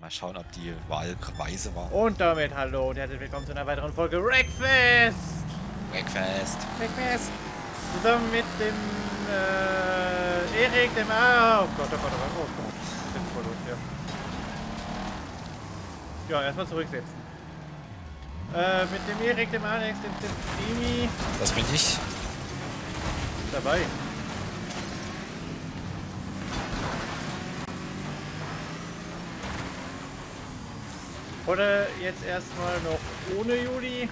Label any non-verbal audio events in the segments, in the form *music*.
Mal schauen, ob die Wahl weise war. Und damit hallo und herzlich willkommen zu einer weiteren Folge Wreckfest! Wreckfest! Wreckfest! Zusammen mit dem äh, Erik, dem Ah, oh Gott, oh Gott, oh Gott, oh Gott. Ich bin voll los, ja. Ja, erstmal zurücksetzen. Äh, mit dem Erik, dem Alex, dem Demi. Das bin ich. Dabei. Oder jetzt erstmal noch ohne Juli.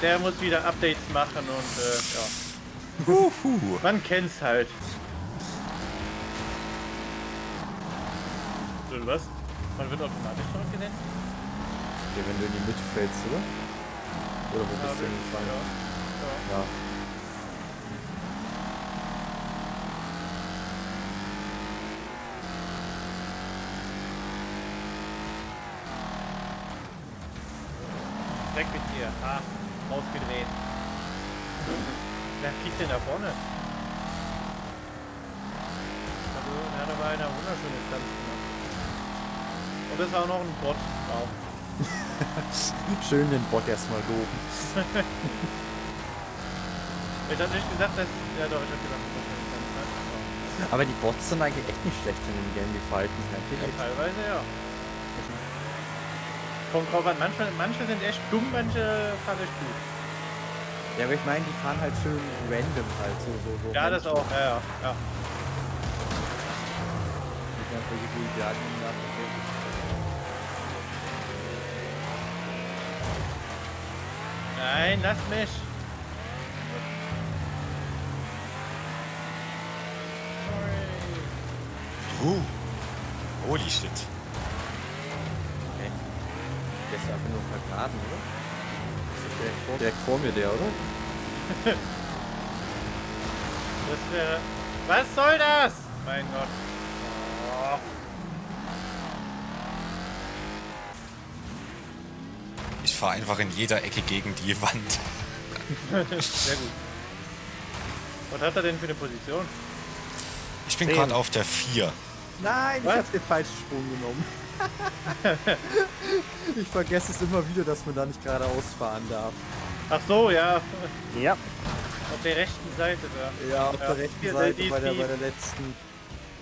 Der muss wieder Updates machen und äh, ja. Uhu. Man kennt's halt. Und was? Man wird automatisch zurückgesetzt? Ja, wenn du in die Mitte fällst, oder? Oder wo bist du Ja, hingefallen? ja. Ja. Weg mit dir. Ah, rausgedreht. Wer fliegt denn da vorne? Also, er hat aber einer wunderschönes Tanz gemacht. Und das war auch noch ein Bot. Wow. *laughs* Schön den Bot erstmal loben. *laughs* Ich hab nicht gesagt, dass... Ja doch, ich hab gesagt, dass das ein Tanz hat. Aber die Bots sind eigentlich echt nicht schlecht in dem Game, die verhalten sich Ja, teilweise ja. Kommt drauf an, manche, manche sind echt dumm, manche fahren echt gut. Ja, aber ich meine, die fahren halt schön random halt, so, so, so. Ja, das auch, ja, ja. ja. Nein, lass mich. Sorry. Uh. Holy shit. Okay. Der ist einfach nur vergraben, oder? Direkt vor, direkt vor mir der, oder? *laughs* Das wäre... Was soll das? Mein Gott. Oh. Ich fahre einfach in jeder Ecke gegen die Wand. *laughs* Sehr gut. Was hat er denn für eine Position? Ich bin gerade auf der 4. Nein, Was? ich hab den falschen Sprung genommen. Ich vergesse es immer wieder, dass man da nicht geradeaus fahren darf. Ach so, ja. Ja. Auf der rechten Seite da. Ja, auf Ja, der rechten hier, Seite die- bei, der, die- bei der letzten.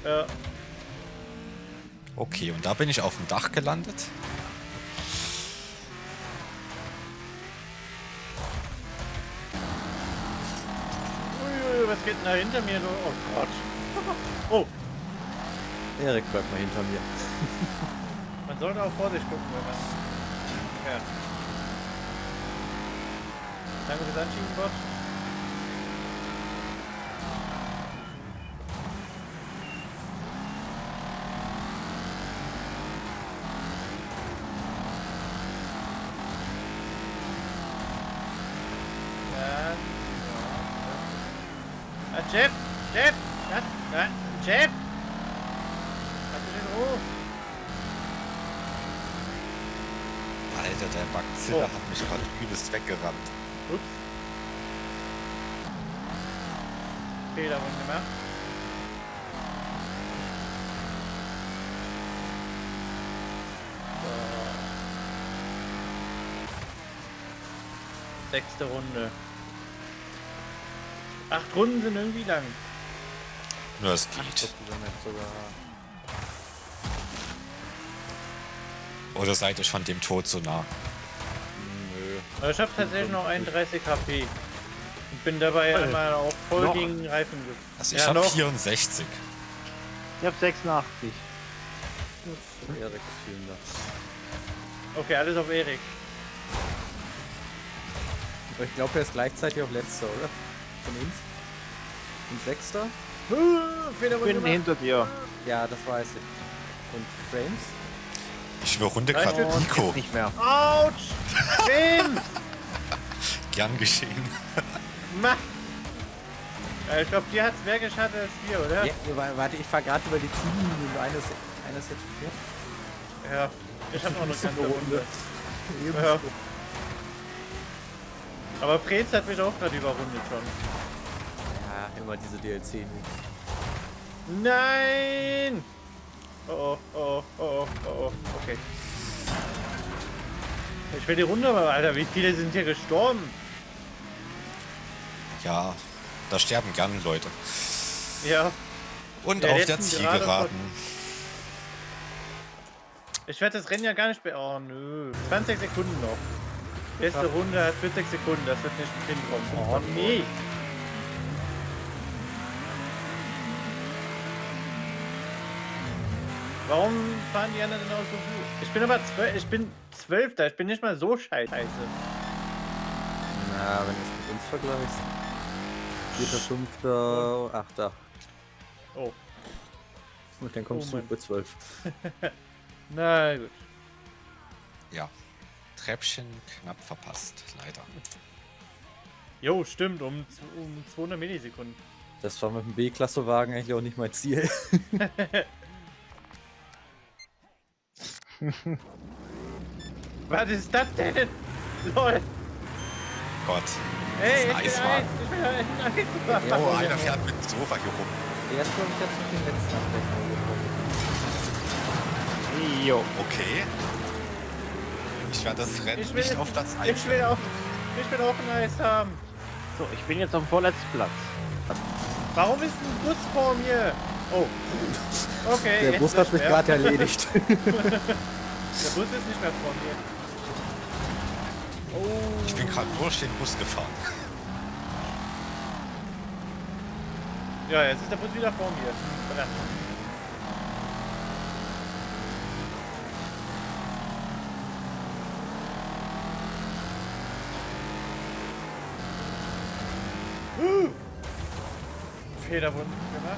Ja. Okay, und da bin ich auf dem Dach gelandet. Uiui, was geht denn da hinter mir? so? Oh Gott. Oh, *laughs* Erik bleibt mal hinter mir. Man sollte auch Vorsicht gucken, wenn man fährt. Danke fürs Anschieben, Bot. Ja, ja. Ah, Jeff! Jeff! Ja, ja, Jeff! Hast du den Ruf? Alter, der Bugzilla Oh. hat mich gerade übelst weggerannt. Ups. Fehler wurden gemacht. So. Sechste Runde. Acht Runden sind irgendwie lang. Nur es geht. jetzt sogar. Oder seid ihr schon dem Tod so nah? Nö. Ich habe tatsächlich noch 31 HP. Und bin dabei einmal auch voll Noch? gegen Reifen ge- Also ich Ja, habe noch. 64. Ich hab 86. Erik ist vielen Dank. Okay, alles auf Erik. Aber Ich glaube, er ist gleichzeitig auch letzter, oder? Von uns? Und sechster? Fehler Ich bin hinter dir. Ja, das weiß ich. Und Frames? Ich überrunde gerade. Nico. Nicht mehr. Autsch! Tim! *laughs* Gern geschehen. *laughs* Ma! Ja, ich glaube, dir hat's mehr geschadet als dir, oder? Ja, wa- warte, ich fahr gerade über die Ziellinie und einer ist, einer ist jetzt vier. Ja. Ich habe auch noch eine Runde. Ebenso. Ja. Aber Freds hat mich auch gerade überrundet schon. Ja, immer diese DLC-Moves. Nein! Oh oh, oh oh, oh okay. Ich will die Runde, aber Alter, wie viele sind hier gestorben? Ja, da sterben gern Leute. Ja. Und Ja, auf der gerade Zielgeraden. Ich werde das Rennen ja gar nicht be... Oh, nö. 20 Sekunden noch. Letzte Runde hat 40 Sekunden. Das wird nicht hinkommen. Oh, nee. Warum fahren die anderen denn auch so gut? Ich bin aber zwölf, ich bin zwölfter, ich bin nicht mal so scheiße. Na, wenn du es mit uns vergleichst. Vierter, fünfter, achter. Oh, Und dann kommst Oh du bei zwölf. *laughs* na gut. Ja. Treppchen knapp verpasst, leider. Jo, stimmt, um, um 200 Millisekunden. Das war mit dem B-Klasse-Wagen eigentlich auch nicht mein Ziel. *laughs* *laughs* Was ist das denn? Lol. Gott. Ey, Das ich ist bin ein. Ich bin ein. Oh, einer fährt mit dem Sofa hier rum. Erst glaube ich jetzt mit den letzten gekommen. Jo. Okay. Ich werde das Rennen Ich will- nicht auf Platz 1 Ich will auch, ich will auch ein Eis haben. So, ich bin jetzt auf dem vorletzten Platz. Warum ist ein Bus vor mir? Oh. *laughs* Okay, Der jetzt Bus hat mich gerade erledigt. *laughs* Der Bus ist nicht mehr vor mir. Oh. Ich bin gerade durch den Bus gefahren. *laughs* Ja, jetzt ist der Bus wieder vor mir. Verdammt. Huh. Fehler wurden gemacht.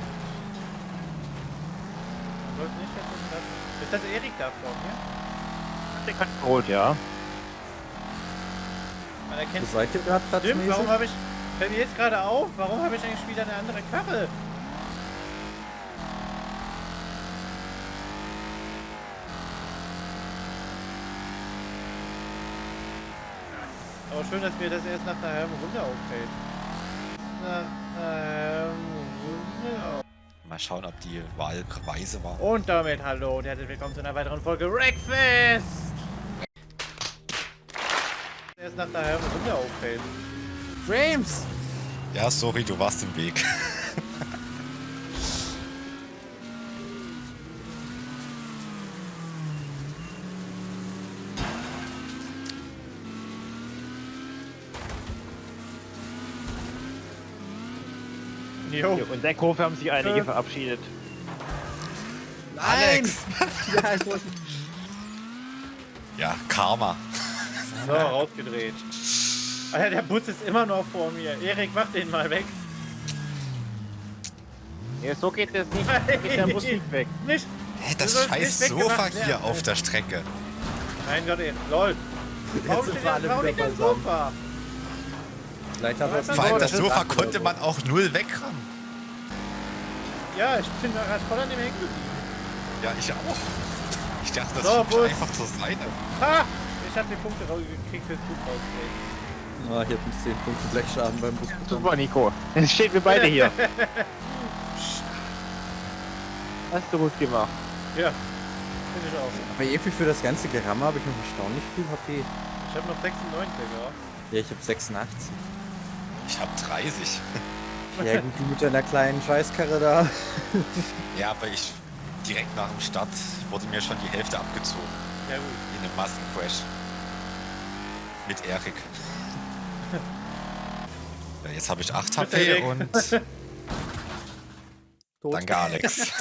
Sollte nicht jetzt so klappen. Ist das Erik da vor mir? Der kann geholt, ja. Man erkennt Wo seid ihr gerade Stimmt, warum habe ich. Fällt mir jetzt gerade auf, warum habe ich eigentlich wieder eine andere Karre? Aber schön, dass mir das erst nach einer halben Runde auffällt. Nach einer halben Runde auf. Mal schauen, ob die Wahl weise war. Und damit hallo und herzlich willkommen zu einer weiteren Folge Wreckfest! Erst nach einer halben Runde auffällt. Frames! Ja, sorry, du warst im Weg. *laughs* Jo. In der Kurve haben sich einige Äh. verabschiedet. Alex! *laughs* ja. Ja, Karma. So, rausgedreht. Alter, der Bus ist immer noch vor mir. Erik, mach den mal weg. Ja, so geht das nicht. Geht der Bus nicht weg. Nicht. Hä, Du das scheiß nicht Sofa hier werden. auf der Strecke. Mein Gott, ey. Lol. Warum steht alle warum liegt der beisammen. Sofa? Vielleicht haben wir Vor allem das das Sofa konnte man auch null wegrammen. Ja, ich bin da gerade voll an dem hängen geblieben. Ja, ich auch. Ich dachte, das So, Bus. einfach zur Seite. Ha! Ich hab die Punkte rausgekriegt fürs Bus rausgekriegt. Ah, hier hat 10 Punkte Blechschaden beim Bus bekommen. Super, Nico. Jetzt stehen wir beide hier. *laughs* Hast du gut gemacht. Ja. Finde ich auch. Aber irgendwie für das ganze Geramme habe ich noch erstaunlich viel HP. Ich hab noch 96, ja. Ja, ich habe 86. Ich hab 30. Ja gut, du mit deiner kleinen Scheißkarre da. Ja, aber ich direkt nach dem Start wurde mir schon die Hälfte abgezogen. Ja gut. In einem Massencrash. Mit Erik. Ja, jetzt habe ich 8 Mit Erik. HP und *laughs* Tot. danke Alex. *laughs*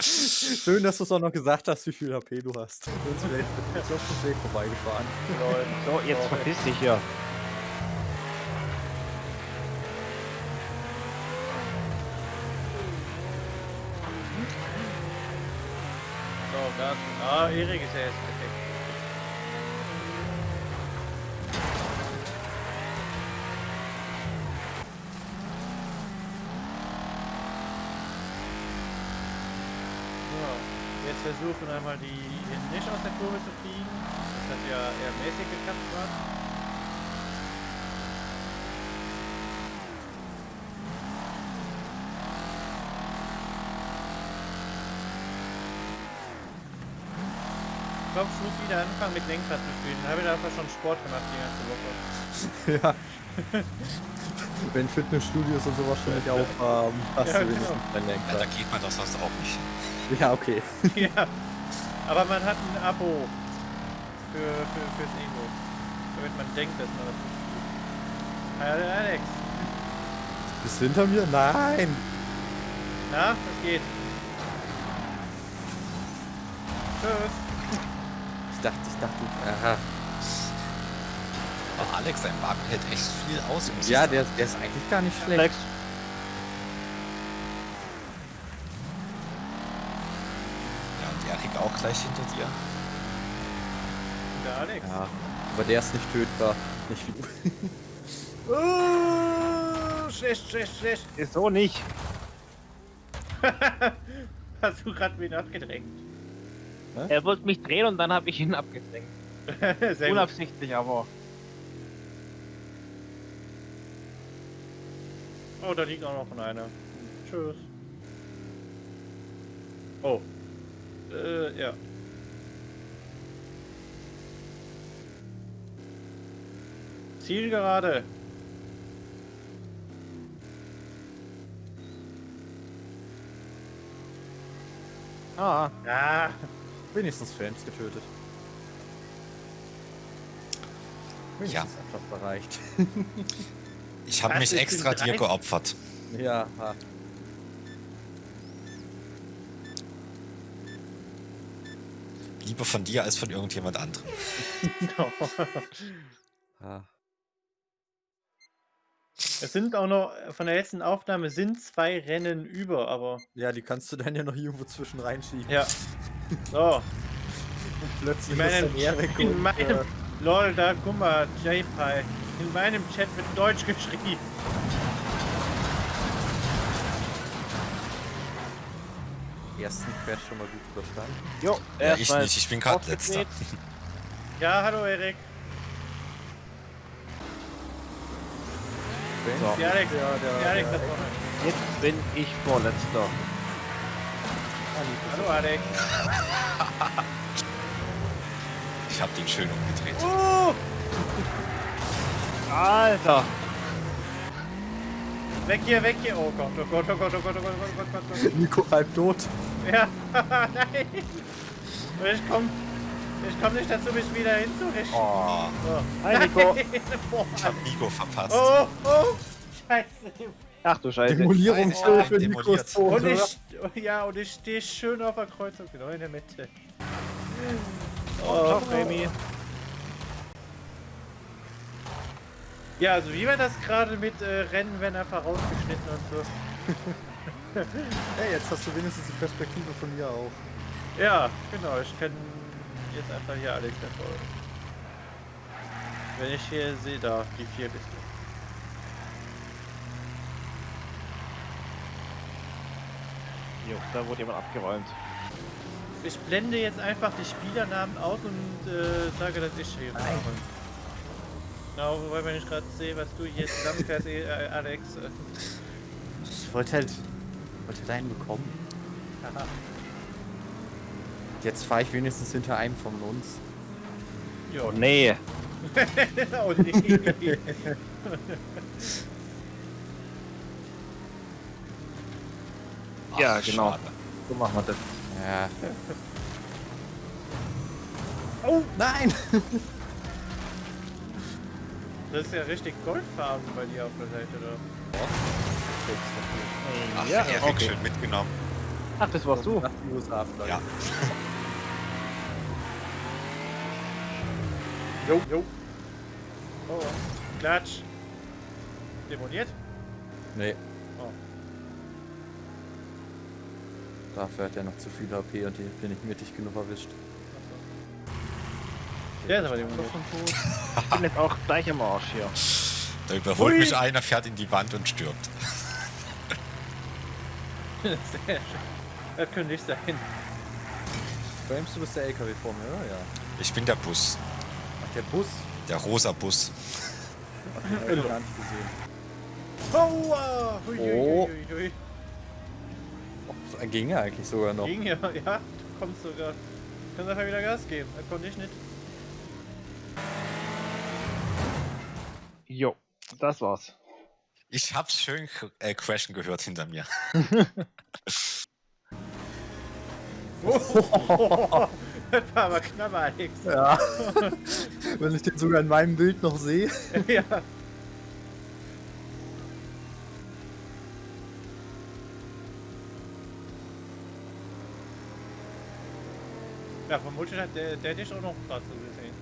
Schön, dass du es auch noch gesagt hast, wie viel HP du hast. Sonst wäre ich auf dem Weg vorbeigefahren. So, jetzt verpiss dich hier. Gas. Ah, Erik ist ja jetzt perfekt. So, jetzt versuchen einmal die nicht aus der Kurve zu fliegen. Das hat ja eher mäßig geklappt gerade. Glaube, ich muss wieder anfangen mit Lenkrad zu spielen. Ich habe da einfach schon Sport gemacht die ganze Woche. ja. *laughs* Wenn Fitnessstudios und sowas schon nicht aufhaben, hast Ja, du genau. wenigstens dein Ja, da Lenkrad. geht man doch sonst auch nicht. Ja, okay. *laughs* ja. Aber man hat ein Abo für, für, fürs Ego. Damit man denkt, dass man das tut. Hallo Alex. Bist du hinter mir? Nein! Na, was geht? Tschüss. Ich dachte, ich dachte, aha. Aber Alex, dein Wagen hält echt viel aus. Ja, der, der ist eigentlich gar nicht schlecht. Alex, Ja, und Erik auch gleich hinter dir. Der Alex. Ja, aber der ist nicht tötbar. Nicht wie du. Oh, *laughs* schlecht, schlecht, schlecht. ist so nicht. *laughs* Hast du gerade wen abgedrängt? Er wollte mich drehen und dann habe ich ihn abgedrängt. *laughs* Sehr gut. Unabsichtlich, aber. Oh, da liegt auch noch einer. Tschüss. Oh. Äh, ja. Zielgerade. Ah, Ah, Wenigstens Frames getötet. Ja. Wenigstens einfach bereicht. *laughs* Ich habe mich extra dir geopfert. ja, ha. Lieber von dir als von irgendjemand anderem. *laughs* ha. es sind auch noch, von der letzten Aufnahme sind zwei Rennen über, aber Ja, die kannst du dann ja noch irgendwo zwischen reinschieben. ja. So, plötzlich in meinem, ist Erik in und, meinem, äh, lol, da, guck mal, J-Pie, in meinem Chat wird Deutsch geschrieben. ersten Crash schon mal gut überstanden. jo, Ja, ich erstmal nicht, ich bin gerade letzter. Ja, hallo Erik. Alex, Ja, der, Alex der, vorne. Jetzt bin ich vorletzter. Hallo Alex. *laughs* Ich habe den schön umgedreht. Oh, Alter! weg hier, weg hier. Oh Gott, oh Gott, oh Gott, oh Gott, oh Gott, oh Gott, oh Gott. Nico halb tot. Ja, *laughs* nein. Ich komm, ich komm nicht dazu, mich wieder hinzurichten. Oh, So. Hi Nico! *laughs* Boah. ich habe Nico verpasst. Oh, oh, scheiße. Ach du Scheiße. Demolierungshilfe, Oh, Nico ist tot. Und ich, ja, und ich stehe schön auf der Kreuzung, genau in der Mitte. Ciao, Oh, Remy. Ja, also wie war das gerade mit äh, Rennen, wenn er vorausgeschnitten und so? *laughs* Hey, jetzt hast du wenigstens die Perspektive von mir auch. Ja, genau, ich kann jetzt einfach hier Alex verfolgen. Wenn ich hier sehe, da, die vier bist du. Jo, da wurde jemand abgeräumt. Ich blende jetzt einfach die Spielernamen aus und äh, sage, dass ich hier mache. Genau, wobei wenn ich gerade sehe, was du hier zusammenfährst, eh, äh, Alex. Äh, Ich wollte halt, wollte halt einen bekommen. haha. Jetzt fahre ich wenigstens hinter einem von uns. Jo. *laughs* Oh nee. oh *laughs* nee. *laughs* Ja, Ach, genau. schade. So machen wir das. Ja. *laughs* oh, Nein! *laughs* das ist ja richtig goldfarben bei dir auf der Seite da. Ach, ja, Erik, okay. schön mitgenommen. Ach, das warst du. Nach die USA vielleicht. Ja. *laughs* Jo, jo. Oh, Klatsch. Demoliert? Nee. Oh. Dafür hat er noch zu viel HP und die bin ich mittig genug erwischt. Der ist aber demoliert. Ich bin jetzt auch gleich am Arsch hier. Da überholt Hui. mich einer, fährt in die Wand und stirbt. *laughs* Sehr schön. Das könnte nicht sein. Frames, du bist der LKW vor mir, oder? Ja. Ich bin der Bus. Ach, der Bus. Der rosa Bus. Ach, den hab ich gar nicht gesehen. Oh, ah, hui, hui, hui, hui, Oh, so ging ja eigentlich sogar noch. Ging ja, *laughs* ja, du kommst sogar können sie einfach wieder Gas geben. Das konnte ich nicht. Jo, das war's. Ich hab's schön äh, crashen gehört hinter mir. *laughs* *laughs* Das war aber knapp, Alex. Ja. Wenn ich den sogar in meinem Bild noch sehe. ja. Ja, vermutlich hat der, der dich auch noch gerade so gesehen.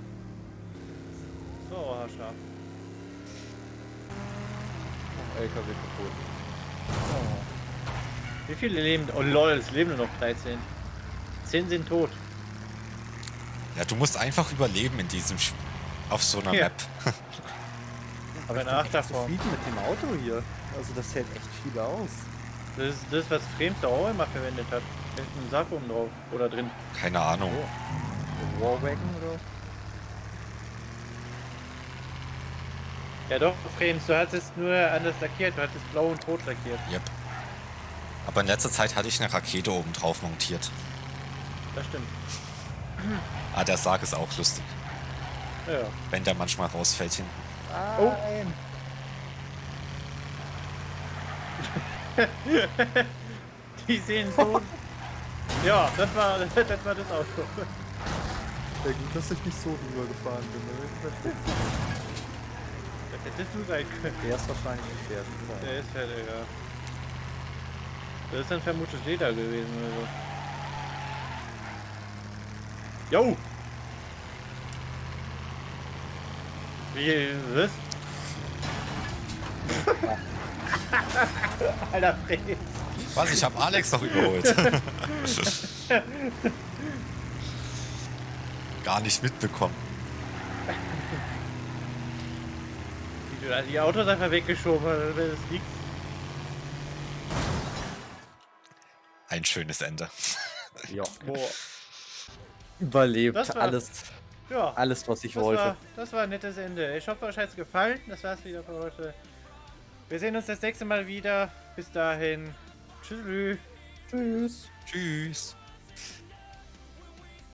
So, haarscharf. LKW kaputt. Wie viele leben? Oh lol, es leben nur noch 13. 10 sind tot. Ja, du musst einfach überleben in diesem Sp auf so einer Ja. Map. *laughs* Aber ich bin echt zufrieden mit dem Auto hier. Also das hält echt viel aus. Das ist das, was Fremster auch immer verwendet hat. Da ist ein Sack oben drauf. Oder drin. Keine Ahnung. Oh. Warwagon oder? Ja doch, Frames, du hattest nur anders lackiert. Du hattest blau und rot lackiert. Yep. Aber in letzter Zeit hatte ich eine Rakete oben drauf montiert. Das stimmt. Ah, der Sarg ist auch lustig. Ja. Wenn der manchmal rausfällt hinten. Oh. Nein. *laughs* Die sehen so. *laughs* ja, das war *laughs* das, war das Auto. Ja, gut, dass ich nicht so drüber gefahren bin. ne? Das hättest du sein können. Der ist wahrscheinlich ein Pferd. oder? Der ist halt, ja. Das ist dann vermutlich Leder gewesen oder so. Jo! Wie, was? *laughs* Alter Fred. Was? Ich habe Alex noch überholt. *laughs* Gar nicht mitbekommen. Wie du da die Autos einfach weggeschoben hast, das liegt. Ein schönes Ende. Ja. *laughs* Boah. Überlebt. Das war- Alles, Ja. alles, was ich Das wollte. war, das war ein nettes Ende. Ich hoffe, euch hat es gefallen. Das war's wieder für heute. Wir sehen uns das nächste Mal wieder. Bis dahin. Tschüss. Tschüss. Tschüss.